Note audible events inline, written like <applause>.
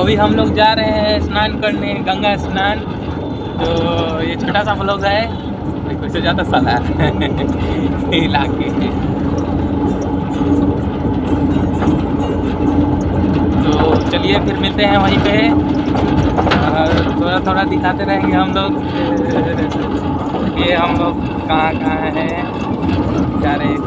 अभी हम लोग जा रहे हैं स्नान करने, गंगा स्नान। तो ये छोटा सा ब्लॉग है। इससे ज़्यादा साला इलाके <laughs> तो चलिए फिर मिलते हैं वहीं पे। थोड़ा थोड़ा दिखाते रहेंगे हम लोग। <laughs> ये हम लोग कहाँ कहाँ हैं, जा रहे हैं।